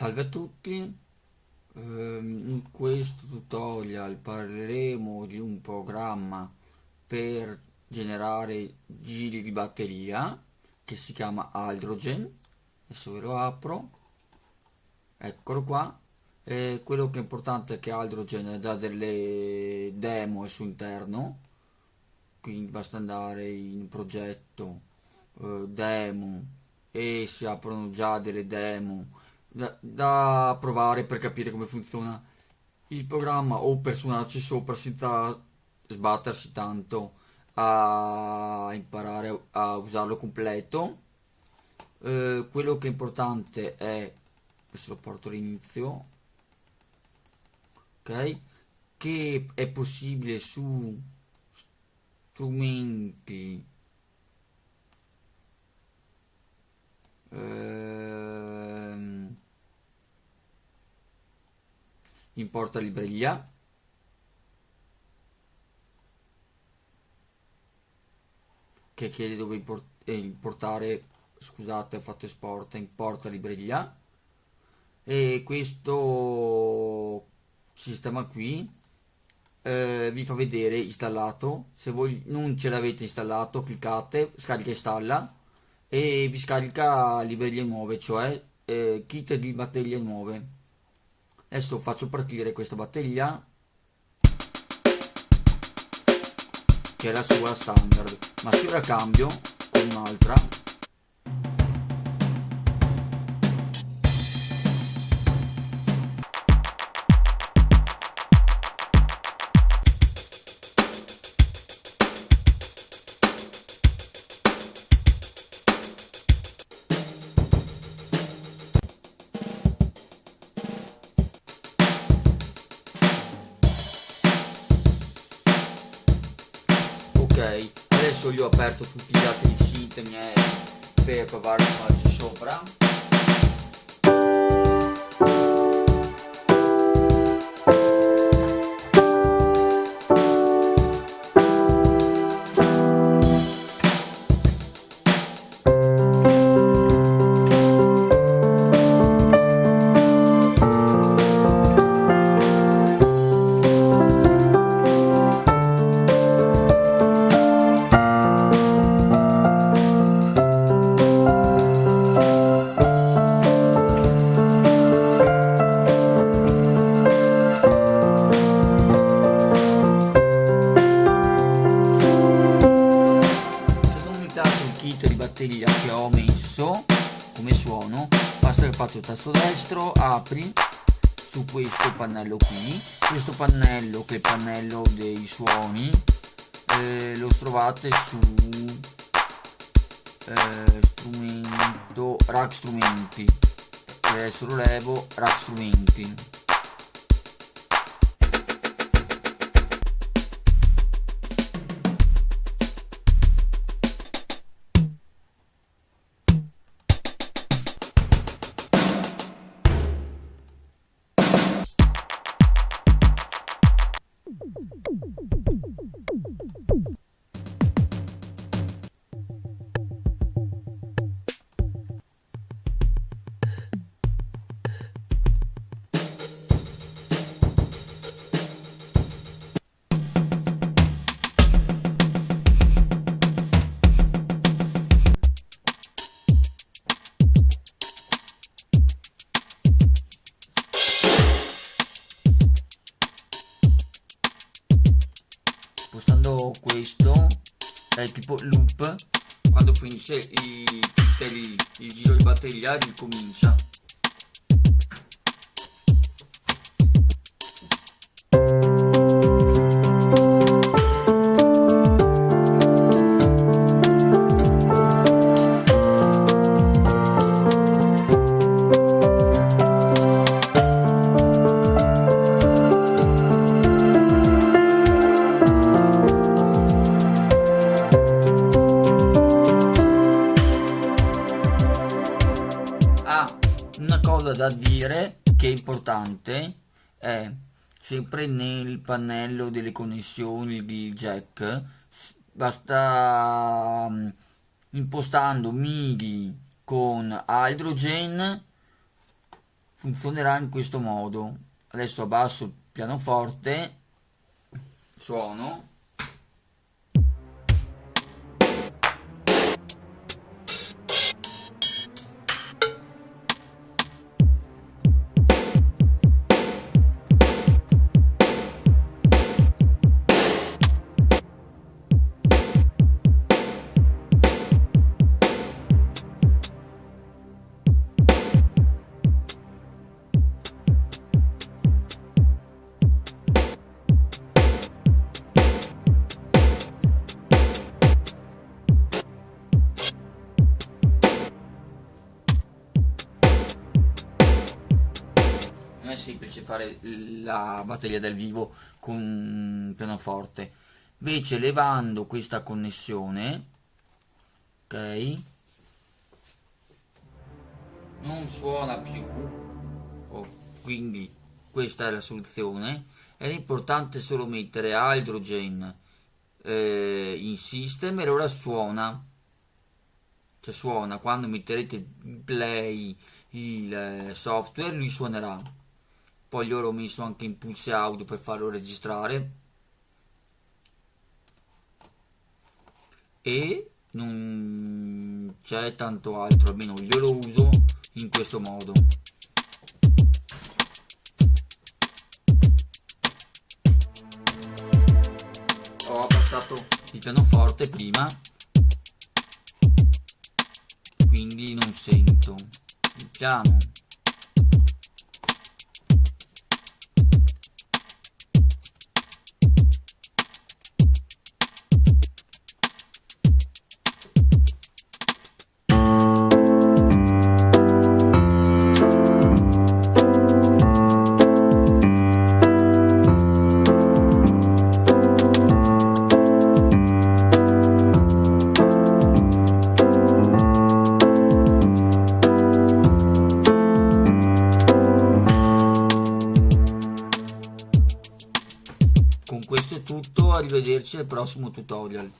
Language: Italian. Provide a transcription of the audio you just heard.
Salve a tutti, ehm, in questo tutorial parleremo di un programma per generare giri di batteria che si chiama Hydrogen, adesso ve lo apro, eccolo qua, e quello che è importante è che Hydrogen dà delle demo al suo interno, quindi basta andare in progetto, eh, demo e si aprono già delle demo da, da provare per capire come funziona il programma o per suonarci sopra senza sbattersi tanto a imparare a usarlo completo. Eh, quello che è importante è adesso lo porto all'inizio ok? Che è possibile su strumenti in porta libreria. Che chiede dove import eh, importare scusate ho fatto esport in porta libreria. E questo sistema qui eh, vi fa vedere installato. Se voi non ce l'avete installato cliccate scarica installa. E vi scarica librerie nuove cioè eh, kit di batterie nuove adesso faccio partire questa batteria che è la sua standard ma se ora cambio con un'altra adesso io ho aperto tutti gli altri siti miei per provare a farci sopra messo come suono basta che faccio tasto destro apri su questo pannello qui. Questo pannello che è il pannello dei suoni eh, lo trovate su eh, strumento rack strumenti. Adesso lo levo rack strumenti spostando questo è tipo loop quando finisce il, il, il giro di batteria ricomincia cosa da dire che è importante è sempre nel pannello delle connessioni di jack. Basta um, impostando MIDI con hydrogen funzionerà in questo modo. Adesso abbasso il pianoforte suono è semplice fare la batteria dal vivo con un pianoforte. Invece levando questa connessione ok non suona più. Oh, quindi questa è la soluzione. È importante solo mettere hydrogen eh, in system e ora suona. Cioè suona. Quando metterete play il eh, software lui suonerà poi io l'ho messo anche in pulse audio per farlo registrare. E non c'è tanto altro almeno io lo uso in questo modo. Ho abbassato il pianoforte prima. Quindi non sento. Il piano arrivederci al prossimo tutorial